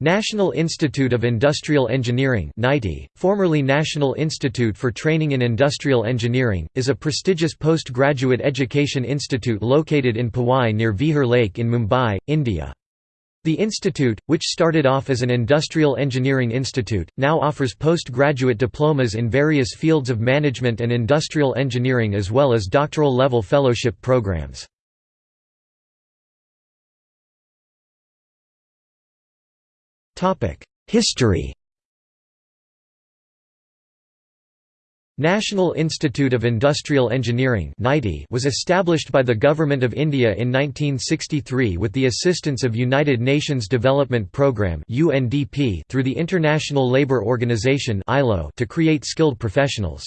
National Institute of Industrial Engineering formerly National Institute for Training in Industrial Engineering, is a prestigious postgraduate education institute located in Powai near Vihar Lake in Mumbai, India. The institute, which started off as an industrial engineering institute, now offers postgraduate diplomas in various fields of management and industrial engineering as well as doctoral level fellowship programs. History National Institute of Industrial Engineering was established by the Government of India in 1963 with the assistance of United Nations Development Programme through the International Labour Organization to create skilled professionals.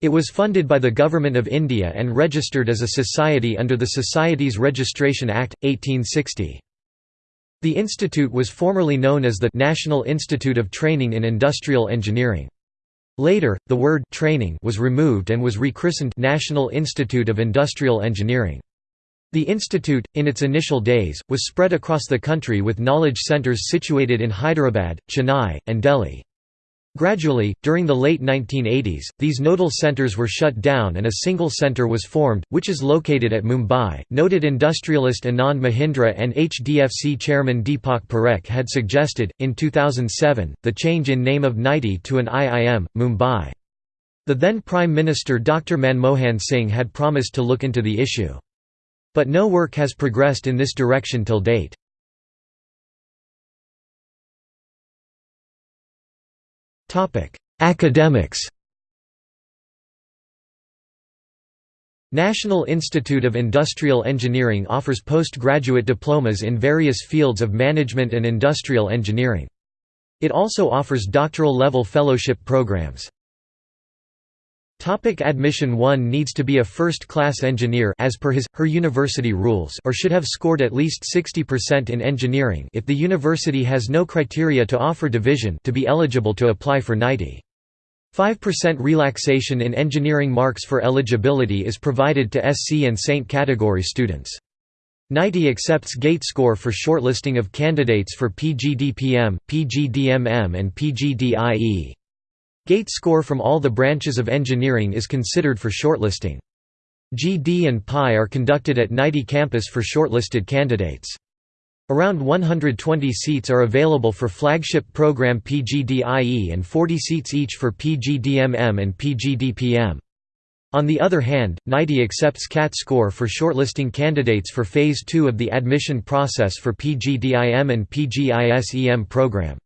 It was funded by the Government of India and registered as a society under the Societies Registration Act, 1860. The institute was formerly known as the National Institute of Training in Industrial Engineering. Later, the word training was removed and was rechristened National Institute of Industrial Engineering. The institute, in its initial days, was spread across the country with knowledge centers situated in Hyderabad, Chennai, and Delhi. Gradually, during the late 1980s, these nodal centers were shut down and a single center was formed, which is located at Mumbai. Noted industrialist Anand Mahindra and HDFC chairman Deepak Parekh had suggested, in 2007, the change in name of NITIE to an IIM, Mumbai. The then Prime Minister Dr. Manmohan Singh had promised to look into the issue. But no work has progressed in this direction till date. Academics National Institute of Industrial Engineering offers postgraduate diplomas in various fields of management and industrial engineering. It also offers doctoral-level fellowship programs. Topic admission One needs to be a first-class engineer as per his, her university rules or should have scored at least 60% in engineering if the university has no criteria to offer division to be eligible to apply for NITIE. 5% relaxation in engineering marks for eligibility is provided to SC and SAINT category students. NITIE accepts GATE score for shortlisting of candidates for PGDPM, PGDMM and PGDIE. Gate score from all the branches of engineering is considered for shortlisting. GD and PI are conducted at NITIE campus for shortlisted candidates. Around 120 seats are available for flagship program PGDIE and 40 seats each for PGDMM and PGDPM. On the other hand, NITIE accepts CAT score for shortlisting candidates for Phase 2 of the admission process for PGDIM and PGISEM program.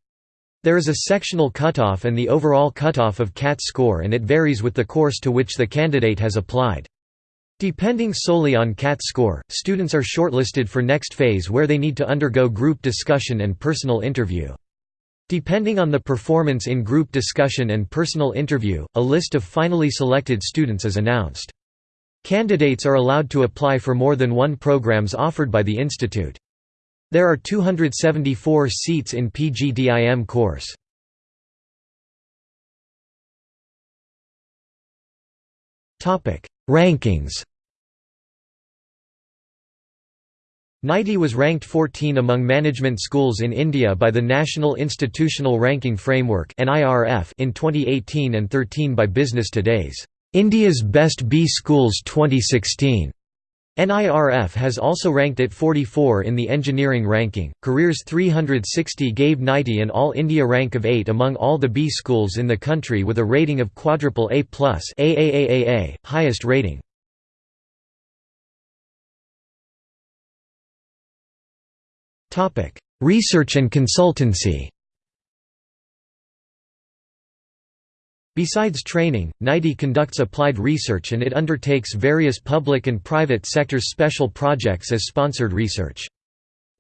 There is a sectional cutoff and the overall cutoff of CAT score and it varies with the course to which the candidate has applied. Depending solely on CAT score, students are shortlisted for next phase where they need to undergo group discussion and personal interview. Depending on the performance in group discussion and personal interview, a list of finally selected students is announced. Candidates are allowed to apply for more than one programs offered by the institute. There are 274 seats in PGDIM course. Topic: Rankings NITIE was ranked 14 among management schools in India by the National Institutional Ranking Framework in 2018 and 13 by Business Today's India's Best B Schools 2016. NIRF has also ranked at 44 in the engineering ranking. Careers 360 gave NITIE an All India rank of 8 among all the B schools in the country with a rating of quadruple A+, AAAAA, highest rating. Topic: Research and consultancy. Besides training, NITIE conducts applied research and it undertakes various public and private sectors special projects as sponsored research.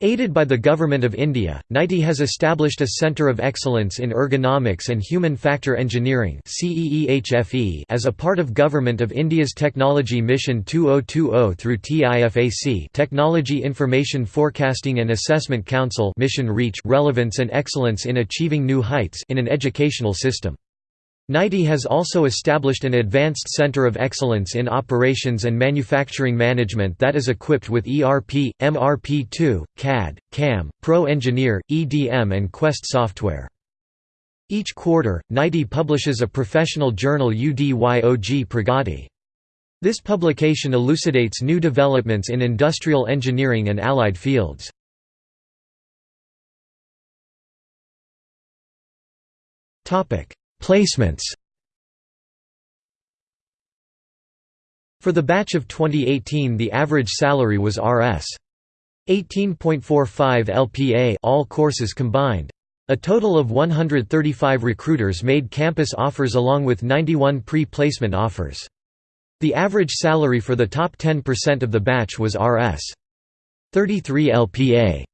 Aided by the Government of India, NITIE has established a Centre of Excellence in Ergonomics and Human Factor Engineering as a part of Government of India's Technology Mission 2020 through TIFAC Technology Information Forecasting and Assessment Council Mission Reach Relevance and Excellence in Achieving New Heights in an Educational System. NITIE has also established an Advanced Center of Excellence in Operations and Manufacturing Management that is equipped with ERP, MRP2, CAD, CAM, Pro Engineer, EDM and Quest software. Each quarter, NITIE publishes a professional journal UDYOG Pragati. This publication elucidates new developments in industrial engineering and allied fields. Placements For the batch of 2018 the average salary was Rs. 18.45 LPA all courses combined. A total of 135 recruiters made campus offers along with 91 pre-placement offers. The average salary for the top 10% of the batch was Rs. 33 LPA.